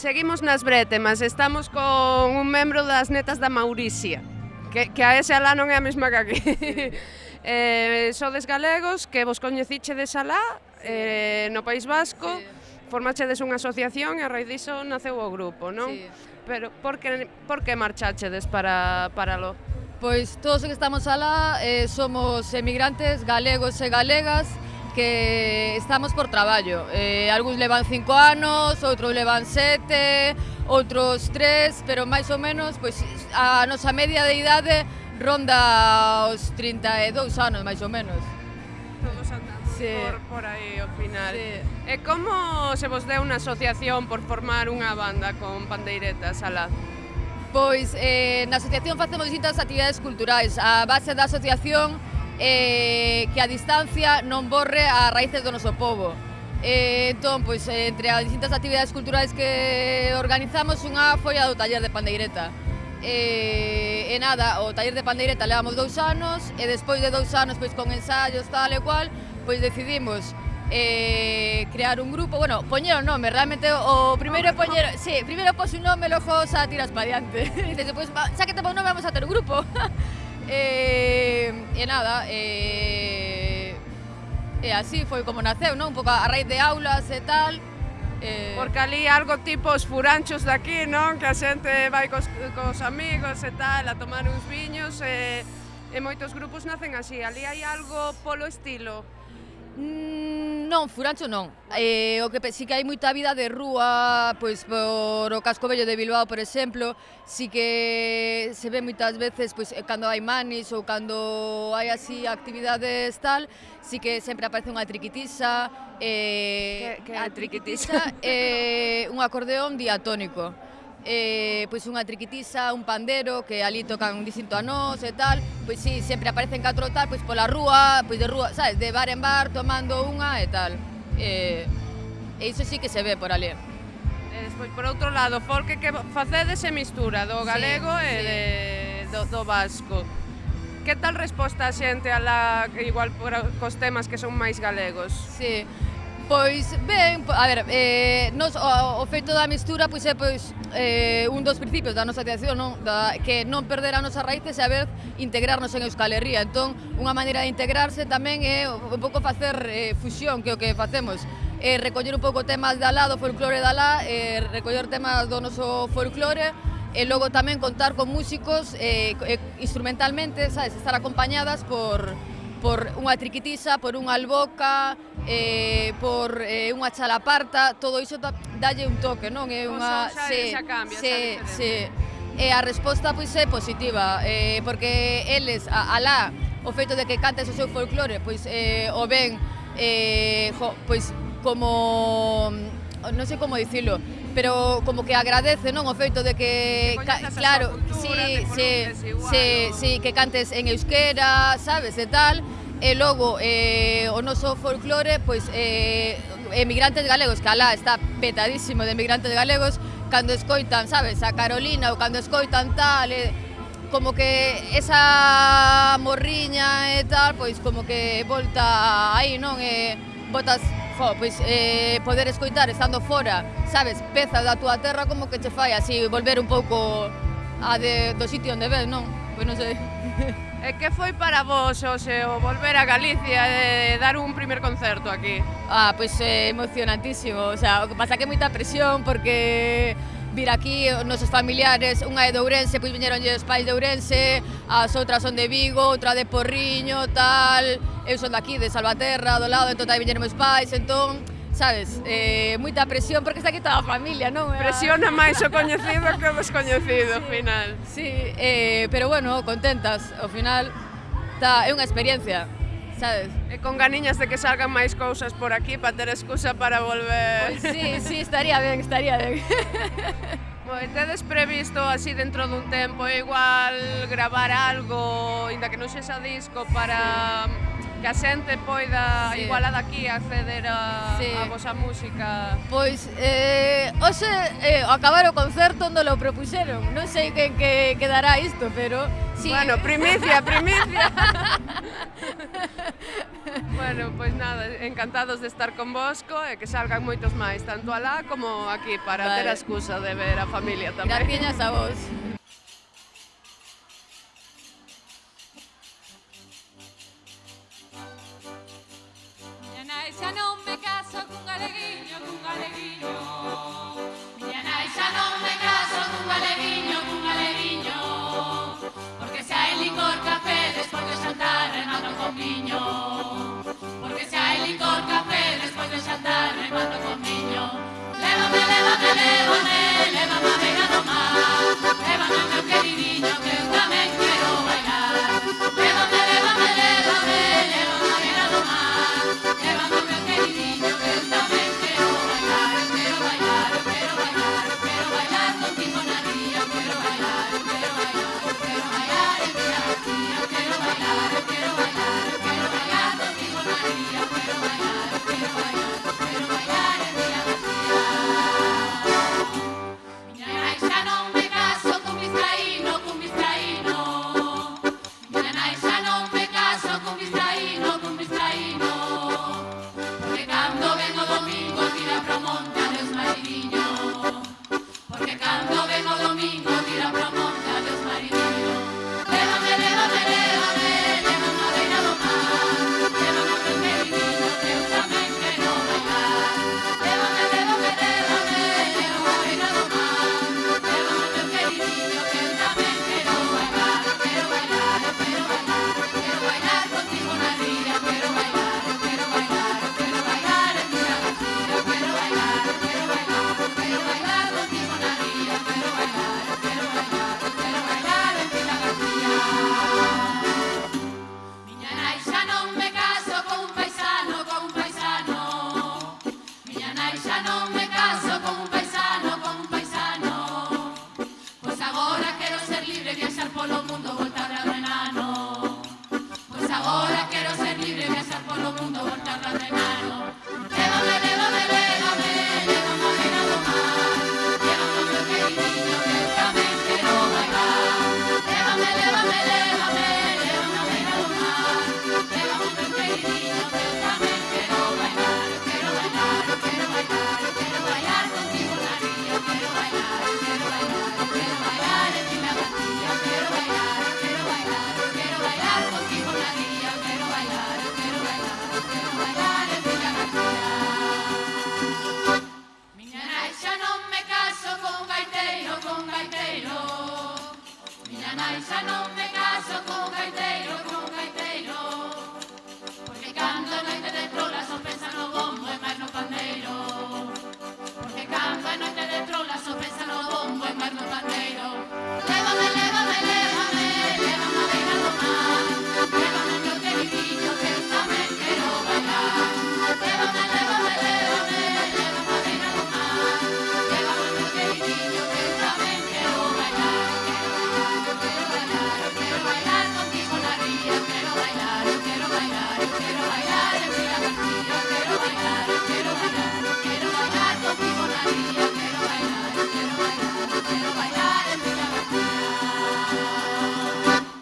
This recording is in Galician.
Seguimos nas bretemas, estamos con un membro das netas da Mauricia, que, que a ese alá non é a mesma que aquí. Sí. eh, sodes galegos, que vos coñeciche de alá, sí. eh, no País Vasco, sí. formachedes unha asociación e a raíz diso naceu o grupo, non? Sí. Pero por que, por que marchachedes para, para lo? Pois todos os que estamos alá eh, somos emigrantes galegos e galegas, que estamos por traballo. Eh, algúns levan cinco anos, outros levan sete, outros tres, pero máis ou menos pois, a nosa media de idade ronda os 32 anos, máis ou menos. Todos andamos sí. por, por aí ao final. Sí. E como se vos deu unha asociación por formar unha banda con pandeiretas alá? Pois eh, na asociación facemos distintas actividades culturais. A base da asociación eh, que a distancia non borre a raíces do noso povo. Eh, entón, pois, eh, entre as distintas actividades culturais que organizamos, unha foi a do taller de pandeireta. Eh, e nada, o taller de pandeireta levamos dous anos, e despois de dous anos, pois con ensaios, tal e cual, pois decidimos eh, crear un grupo, bueno, poñer o nome, realmente o primeiro poñer, sí, primeiro pos un nome, logo xa tiras pa diante. E despois, xa que te pon nome, vamos a ter un grupo. eh, Eh, e nada, e, e así foi como naceu, non? Un pouco a raíz de aulas e tal, Eh... Porque ali algo tipo os furanchos daqui, non? Que a xente vai cos, cos amigos e tal a tomar uns viños e, e moitos grupos nacen así. Ali hai algo polo estilo. Mm, non, Furancho non. Eh, o que si que hai moita vida de rúa, pois por o casco vello de Bilbao, por exemplo, si que se ve moitas veces, pois eh, cando hai manis ou cando hai así actividades tal, si que sempre aparece unha triquitisa, eh, que, que a triquitisa, eh, un acordeón diatónico. Eh, pois unha triquitisa, un pandero que ali tocan distinto a nós e tal, pois sí, sempre aparecen catro tal, pois pola rúa, pois de rúa, sabes, de bar en bar, tomando unha e tal. Eh, e iso sí que se ve por ali. E despois, por outro lado, porque que facedes e mistura do galego sí, e sí. de, do, do vasco. Que tal resposta a xente a la, igual por, cos temas que son máis galegos? Sí, Pois ben, a ver, eh, nos, o, o feito da mistura pois é pois, eh, un dos principios da nosa creación non? Da, que non perder a nosa raíces e a vez integrarnos en Euskal Herria entón, unha maneira de integrarse tamén é un pouco facer eh, fusión que é o que facemos eh, recoller un pouco temas da alá, do folclore da alá, eh, recoller temas do noso folclore e logo tamén contar con músicos eh, eh instrumentalmente, sabes, estar acompañadas por, por unha triquitisa, por unha alboca, eh, por eh, unha chalaparta, todo iso da, dalle un toque, non? É pois unha... Xa, se, xa cambia, se, xa se, e a resposta pois é positiva, eh, porque eles, a, alá, o feito de que cantes o seu folclore, pois eh, o ven eh, jo, pois como non sei como dicilo, pero como que agradece, non, o feito de que, que ca, claro, si, si, si, si, que cantes en euskera, sabes, e tal, e logo eh, o eh, noso folclore, pois eh, emigrantes galegos, que alá está petadísimo de emigrantes galegos, cando escoitan, sabes, a Carolina ou cando escoitan tal, eh, como que esa morriña e tal, pois como que volta aí, non? Eh, botas jo, pois eh, poder escoitar estando fora, sabes, peza da túa terra como que che fai así volver un pouco a de, do sitio onde ves, non? Pois non sei. E que foi para vos, Oxe, o volver a Galicia e dar un primer concerto aquí? Ah, pois eh, emocionantísimo, o sea, o que pasa que moita presión porque vir aquí os nosos familiares, unha é de Ourense, pois viñeron os pais de Ourense, as outras son de Vigo, outra de Porriño, tal, eu son daqui, de Salvaterra, do lado, entón aí viñeron meus pais, entón, sabes, eh, moita presión, porque está aquí toda a familia, non? Presiona máis o coñecido que o descoñecido, ao sí, final. Sí, eh, pero bueno, contentas, ao final, tá, é unha experiencia, sabes? E con ganiñas de que salgan máis cousas por aquí para ter excusa para volver. Pois sí, sí, estaría ben, estaría ben. Pois tedes previsto así dentro dun tempo igual gravar algo, inda que non sexa disco para sí que a xente poida sí. igual a daqui acceder a, sí. a vosa música? Pois, eh, hoxe, eh, acabar o concerto, onde lo propuxeron. Non sei que, que quedará isto, pero... Sí. Bueno, primicia, primicia. bueno, pois nada, encantados de estar convosco e que salgan moitos máis, tanto alá como aquí, para vale. ter a excusa de ver a familia tamén. Graciñas a vos. niño. I shine me.